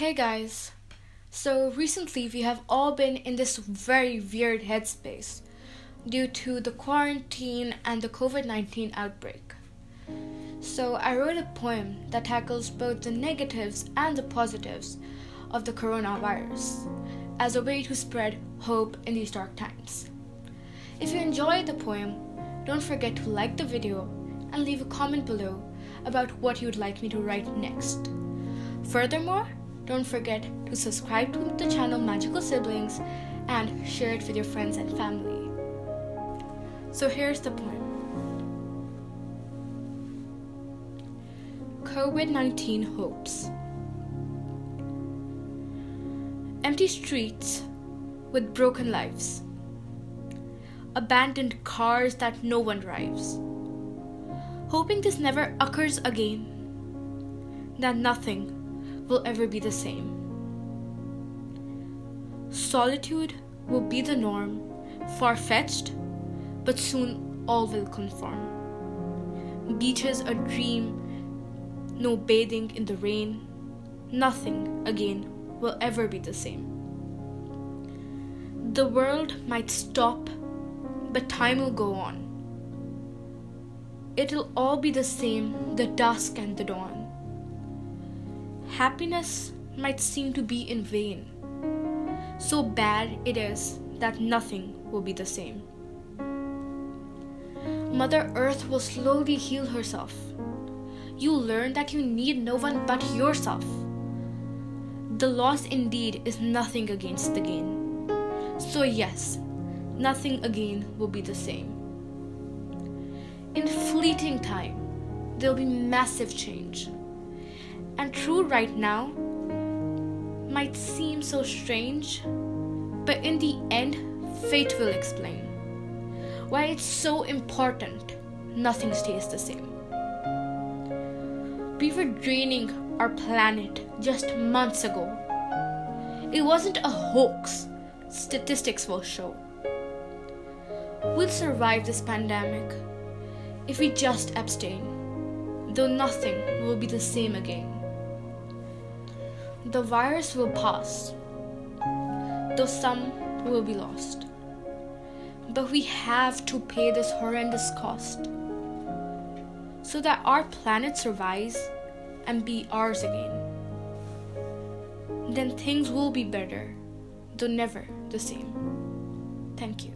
Hey guys. So recently we have all been in this very weird headspace due to the quarantine and the COVID 19 outbreak. So I wrote a poem that tackles both the negatives and the positives of the coronavirus as a way to spread hope in these dark times. If you enjoyed the poem, don't forget to like the video and leave a comment below about what you'd like me to write next. Furthermore, don't forget to subscribe to the channel Magical Siblings and share it with your friends and family. So here's the poem COVID 19 Hopes. Empty streets with broken lives, abandoned cars that no one drives. Hoping this never occurs again, that nothing will ever be the same. Solitude will be the norm, far fetched, but soon all will conform. Beaches a dream, no bathing in the rain, nothing again will ever be the same. The world might stop, but time will go on. It'll all be the same, the dusk and the dawn happiness might seem to be in vain. So bad it is that nothing will be the same. Mother Earth will slowly heal herself. You learn that you need no one but yourself. The loss indeed is nothing against the gain. So, yes, nothing again will be the same. In fleeting time, there'll be massive change and true right now might seem so strange, but in the end, fate will explain why it's so important nothing stays the same. We were draining our planet just months ago. It wasn't a hoax, statistics will show. We'll survive this pandemic if we just abstain, though nothing will be the same again. The virus will pass, though some will be lost. But we have to pay this horrendous cost so that our planet survives and be ours again. Then things will be better, though never the same. Thank you.